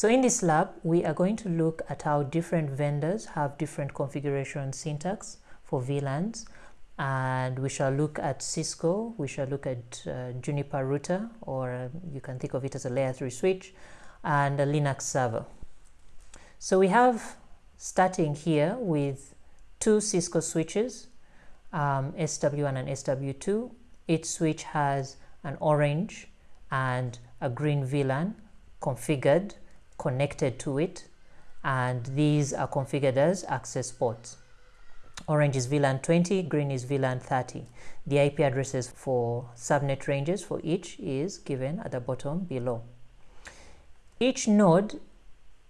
So in this lab, we are going to look at how different vendors have different configuration syntax for VLANs. And we shall look at Cisco, we shall look at uh, Juniper router, or uh, you can think of it as a layer 3 switch, and a Linux server. So we have, starting here with two Cisco switches, um, SW1 and SW2. Each switch has an orange and a green VLAN configured connected to it and these are configured as access ports. Orange is VLAN 20, green is VLAN 30. The IP addresses for subnet ranges for each is given at the bottom below. Each node,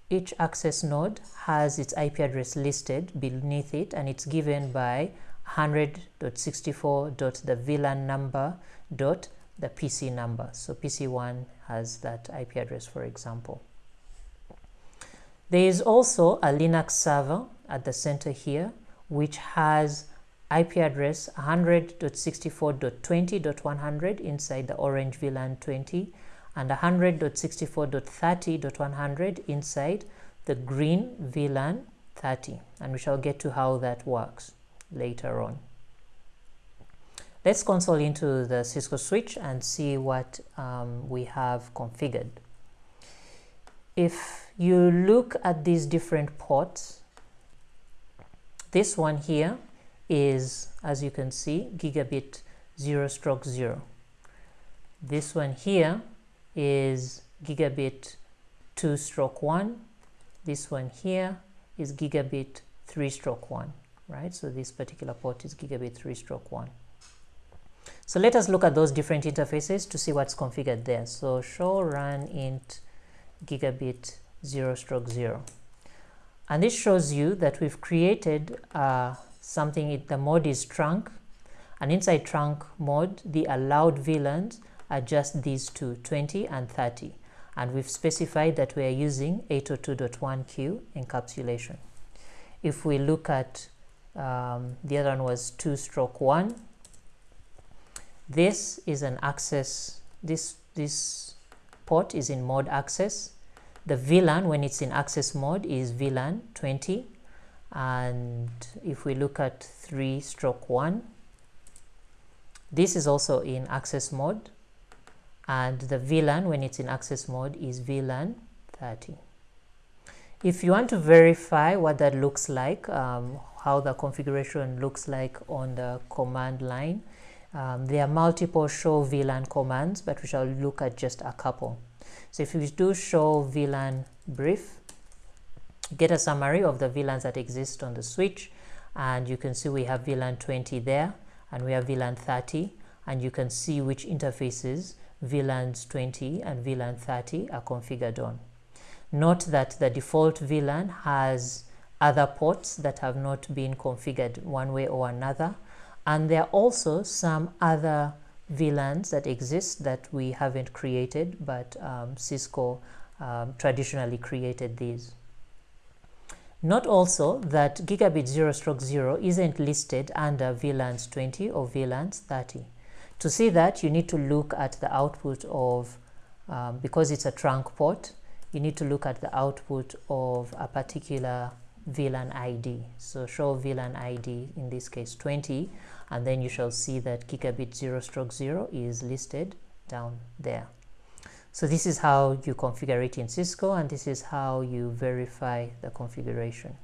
each access node has its IP address listed beneath it and it's given by 100.64. the VLAN number dot the PC number. So PC1 has that IP address, for example. There is also a Linux server at the center here, which has IP address 100.64.20.100 inside the orange VLAN 20 and 100.64.30.100 inside the green VLAN 30 and we shall get to how that works later on. Let's console into the Cisco switch and see what um, we have configured. If you look at these different ports, this one here is, as you can see, gigabit 0 stroke 0. This one here is gigabit 2 stroke 1. This one here is gigabit 3 stroke 1 right? So this particular port is gigabit 3 stroke 1. So let us look at those different interfaces to see what's configured there. So show run int gigabit 0 stroke 0. And this shows you that we've created uh, something, the mode is trunk, and inside trunk mode, the allowed VLANs are just these two, 20 and 30. And we've specified that we are using 802.1q encapsulation. If we look at um, the other one was two stroke one this is an access this this port is in mode access the VLAN when it's in access mode is VLAN 20 and if we look at 3 stroke 1 this is also in access mode and the VLAN when it's in access mode is VLAN 30 if you want to verify what that looks like um, how the configuration looks like on the command line. Um, there are multiple show VLAN commands, but we shall look at just a couple. So if we do show VLAN brief, get a summary of the VLANs that exist on the switch, and you can see we have VLAN 20 there, and we have VLAN 30, and you can see which interfaces VLANs 20 and VLAN 30 are configured on. Note that the default VLAN has other ports that have not been configured one way or another. And there are also some other VLANs that exist that we haven't created, but um, Cisco um, traditionally created these. Note also that gigabit 0 stroke 0 isn't listed under VLANs 20 or VLANs 30. To see that, you need to look at the output of, um, because it's a trunk port, you need to look at the output of a particular VLAN ID. So show VLAN ID, in this case 20, and then you shall see that gigabit 0 stroke 0 is listed down there. So this is how you configure it in Cisco, and this is how you verify the configuration.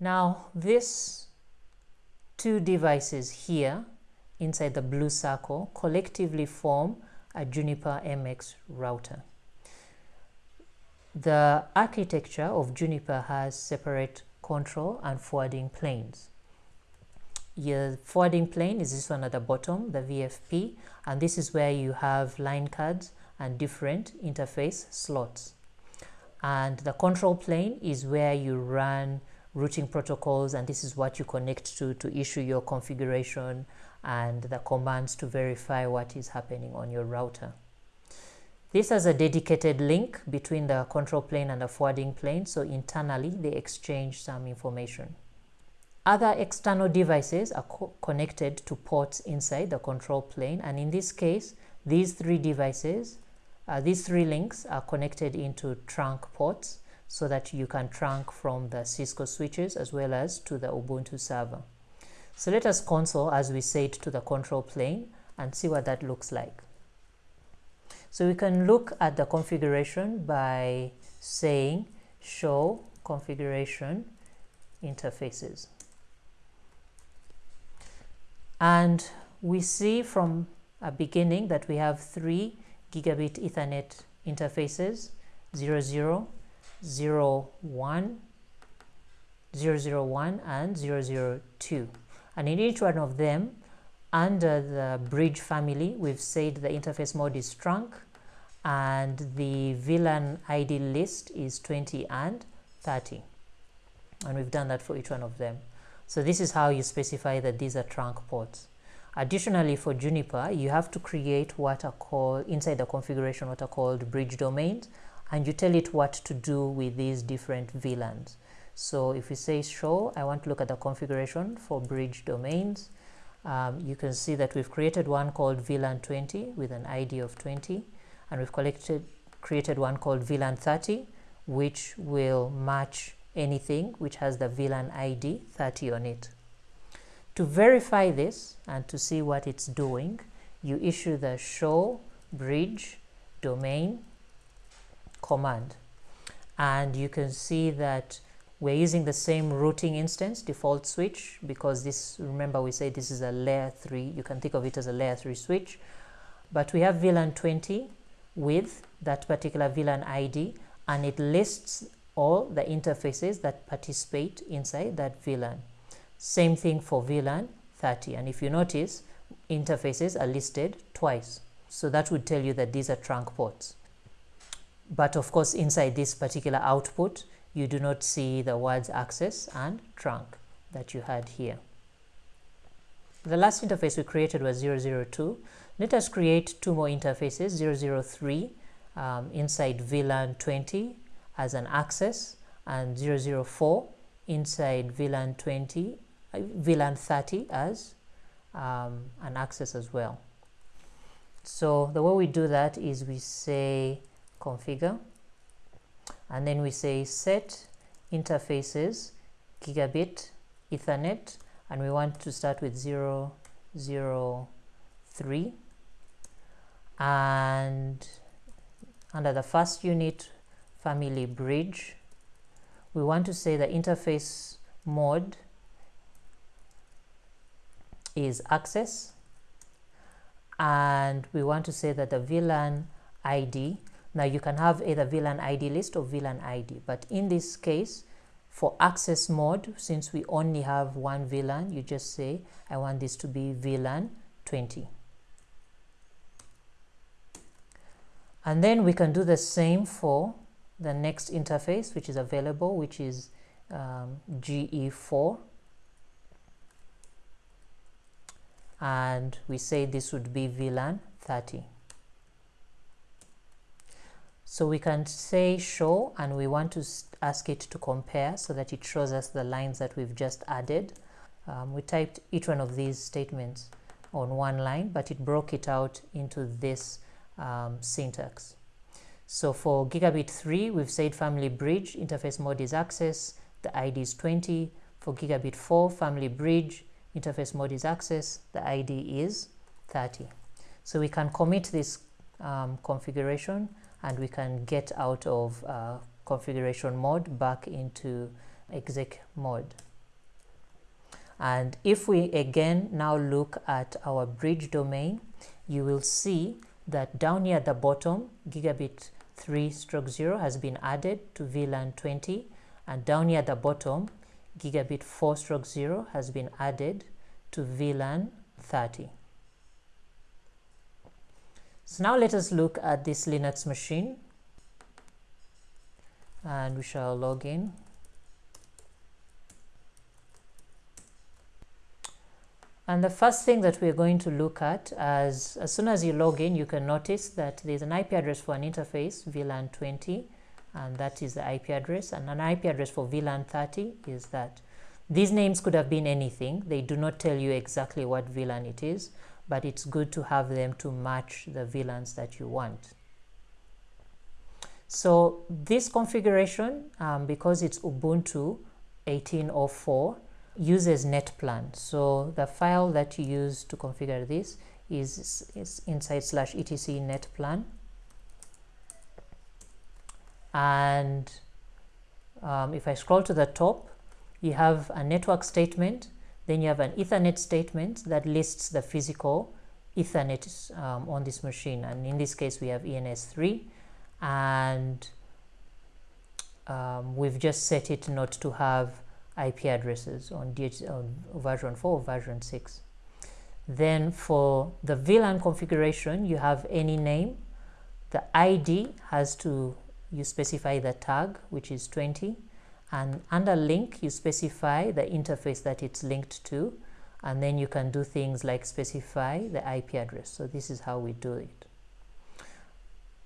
Now, these two devices here inside the blue circle collectively form a Juniper MX router. The architecture of Juniper has separate control and forwarding planes. Your forwarding plane is this one at the bottom, the VFP, and this is where you have line cards and different interface slots. And the control plane is where you run routing protocols and this is what you connect to to issue your configuration and the commands to verify what is happening on your router. This has a dedicated link between the control plane and the forwarding plane, so internally they exchange some information. Other external devices are co connected to ports inside the control plane, and in this case, these three devices uh, these three links are connected into trunk ports so that you can trunk from the Cisco switches as well as to the Ubuntu server. So let us console as we say it to the control plane and see what that looks like. So we can look at the configuration by saying show configuration interfaces. And we see from a beginning that we have three gigabit Ethernet interfaces 00, 01, 001 and 002 and in each one of them under the bridge family we've said the interface mode is trunk and the VLAN ID list is 20 and 30 and we've done that for each one of them. So this is how you specify that these are trunk ports. Additionally for Juniper you have to create what are called inside the configuration what are called bridge domains and you tell it what to do with these different VLANs so if we say show I want to look at the configuration for bridge domains um, you can see that we've created one called VLAN 20 with an ID of 20 and we've collected created one called VLAN 30 which will match anything which has the VLAN ID 30 on it. To verify this and to see what it's doing, you issue the show bridge domain command and you can see that we're using the same routing instance default switch because this remember we say this is a layer 3 you can think of it as a layer 3 switch but we have VLAN 20 with that particular VLAN ID and it lists all the interfaces that participate inside that VLAN. Same thing for VLAN 30 and if you notice interfaces are listed twice so that would tell you that these are trunk ports. But of course inside this particular output you do not see the words access and trunk that you had here. The last interface we created was 002 let us create two more interfaces, 003 um, inside VLAN 20 as an access and 004 inside VLAN 20, uh, VLAN 30 as um, an access as well. So the way we do that is we say configure and then we say set interfaces gigabit ethernet and we want to start with 003 and under the first unit family bridge we want to say the interface mode is access. And we want to say that the VLAN ID now you can have either VLAN ID list or VLAN ID but in this case for access mode since we only have one VLAN you just say I want this to be VLAN 20 and then we can do the same for the next interface which is available which is um, GE4 and we say this would be VLAN 30 so we can say show and we want to ask it to compare so that it shows us the lines that we've just added um, we typed each one of these statements on one line but it broke it out into this um, syntax. So for gigabit 3, we've said family bridge, interface mode is access, the ID is 20. For gigabit 4, family bridge, interface mode is access, the ID is 30. So we can commit this um, configuration and we can get out of uh, configuration mode back into exec mode. And if we again now look at our bridge domain, you will see that down here at the bottom gigabit 3 stroke 0 has been added to VLAN 20 and down here at the bottom gigabit 4 stroke 0 has been added to VLAN 30. So now let us look at this Linux machine and we shall log in And the first thing that we're going to look at as, as soon as you log in, you can notice that there's an IP address for an interface, VLAN 20, and that is the IP address. And an IP address for VLAN 30 is that. These names could have been anything. They do not tell you exactly what VLAN it is, but it's good to have them to match the VLANs that you want. So this configuration, um, because it's Ubuntu 18.04, uses netplan. So the file that you use to configure this is, is inside slash etc netplan. And um, if I scroll to the top, you have a network statement, then you have an Ethernet statement that lists the physical Ethernet um, on this machine. And in this case, we have ENS3 and um, we've just set it not to have IP addresses on, DH, on version 4 or version 6. Then for the VLAN configuration, you have any name. The ID has to, you specify the tag, which is 20. And under link, you specify the interface that it's linked to. And then you can do things like specify the IP address. So this is how we do it.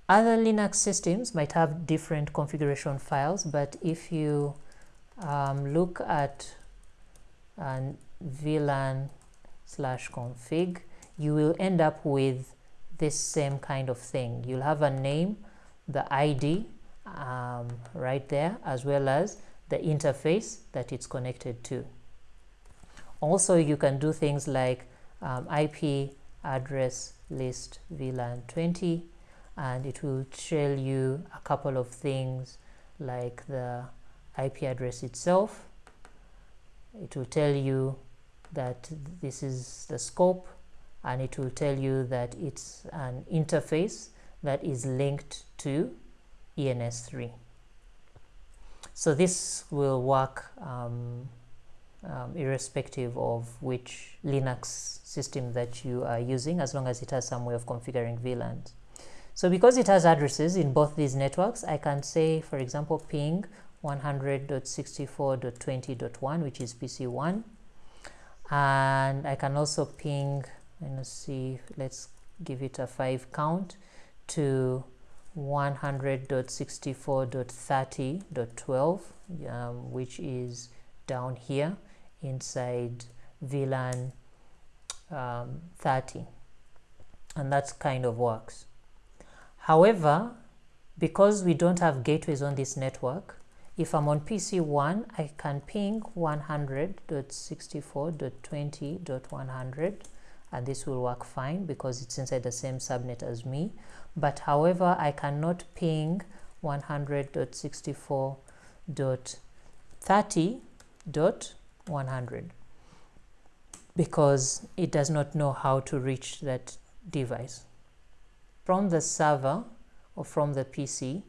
Other Linux systems might have different configuration files, but if you um, look at uh, VLAN slash config, you will end up with this same kind of thing. You'll have a name, the ID um, right there, as well as the interface that it's connected to. Also, you can do things like um, IP address list VLAN 20, and it will tell you a couple of things like the IP address itself. It will tell you that this is the scope and it will tell you that it's an interface that is linked to ENS3. So this will work um, um, irrespective of which Linux system that you are using as long as it has some way of configuring VLANs. So because it has addresses in both these networks, I can say, for example, ping 100.64.20.1, which is PC1. And I can also ping, let's see, let's give it a 5 count to 100.64.30.12, um, which is down here inside VLAN um, 30. And that kind of works. However, because we don't have gateways on this network, if I'm on PC1, I can ping 100.64.20.100 and this will work fine because it's inside the same subnet as me. But however, I cannot ping 100.64.30.100 because it does not know how to reach that device. From the server or from the PC,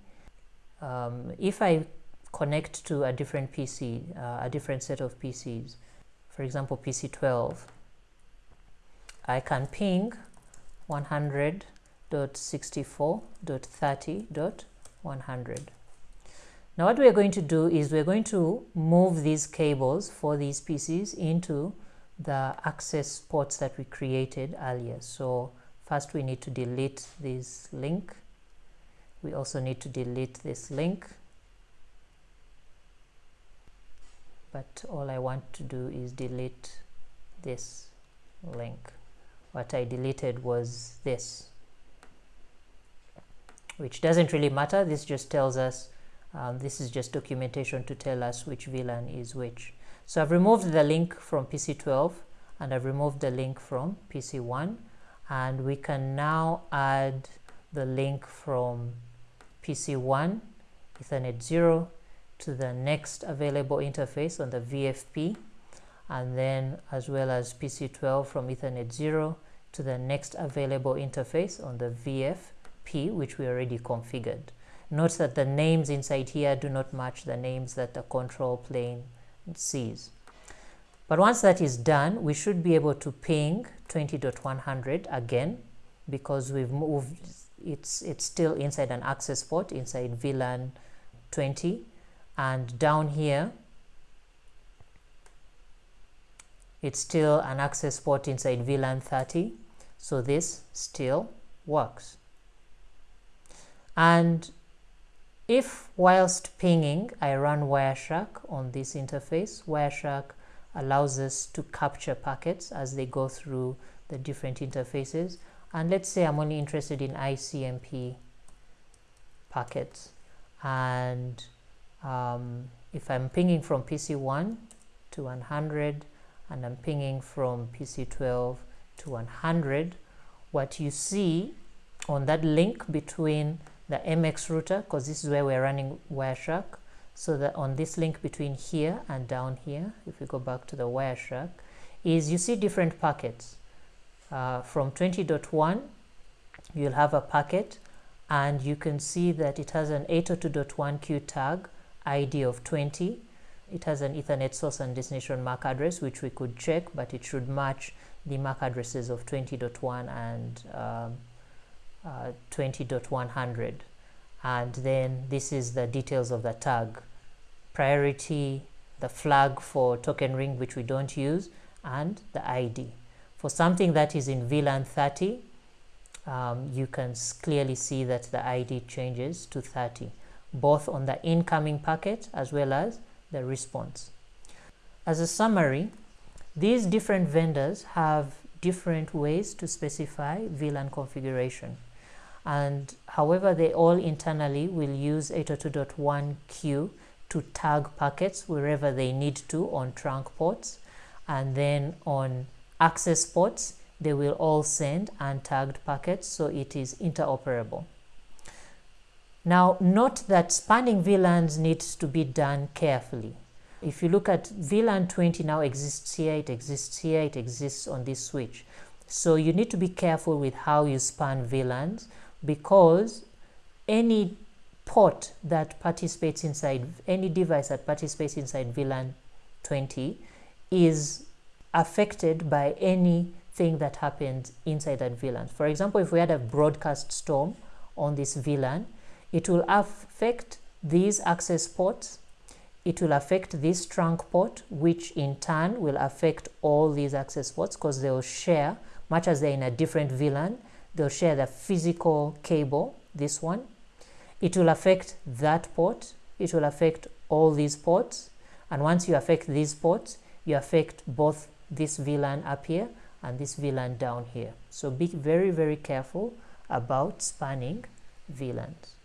um, if I connect to a different PC, uh, a different set of PCs, for example, PC 12, I can ping 100.64.30.100. Now what we're going to do is we're going to move these cables for these PCs into the access ports that we created earlier. So first we need to delete this link. We also need to delete this link but all I want to do is delete this link what I deleted was this which doesn't really matter. This just tells us um, this is just documentation to tell us which VLAN is which. So I've removed the link from PC12 and I've removed the link from PC1 and we can now add the link from PC1 Ethernet 0 to the next available interface on the VFP and then as well as PC12 from Ethernet 0 to the next available interface on the VFP which we already configured. Note that the names inside here do not match the names that the control plane sees. But once that is done, we should be able to ping 20.100 again because we've moved, it's, it's still inside an access port inside VLAN 20 and down here it's still an access port inside VLAN 30 so this still works. And if whilst pinging I run Wireshark on this interface Wireshark allows us to capture packets as they go through the different interfaces. And let's say I'm only interested in ICMP packets. And um, if I'm pinging from PC1 to 100 and I'm pinging from PC12 to 100 what you see on that link between the MX router because this is where we're running Wireshark so that on this link between here and down here if we go back to the Wireshark is you see different packets. Uh, from 20.1 you'll have a packet and you can see that it has an 802.1q tag ID of 20 it has an ethernet source and destination MAC address which we could check but it should match the MAC addresses of 20.1 and um, uh, 20.100 and then this is the details of the tag. Priority the flag for token ring which we don't use and the ID for something that is in VLAN 30 um, you can clearly see that the ID changes to 30 both on the incoming packet as well as the response as a summary these different vendors have different ways to specify VLAN configuration. And however, they all internally will use 802.1q to tag packets wherever they need to on trunk ports. And then on access ports, they will all send untagged packets so it is interoperable. Now, note that spanning VLANs needs to be done carefully. If you look at VLAN 20 now exists here, it exists here, it exists on this switch. So you need to be careful with how you span VLANs because any port that participates inside, any device that participates inside VLAN 20 is affected by anything that happens inside that VLAN. For example, if we had a broadcast storm on this VLAN, it will affect these access ports. It will affect this trunk port which in turn will affect all these access ports because they will share much as they're in a different VLAN they'll share the physical cable this one. It will affect that port. It will affect all these ports. And once you affect these ports you affect both this VLAN up here and this VLAN down here. So be very very careful about spanning VLANs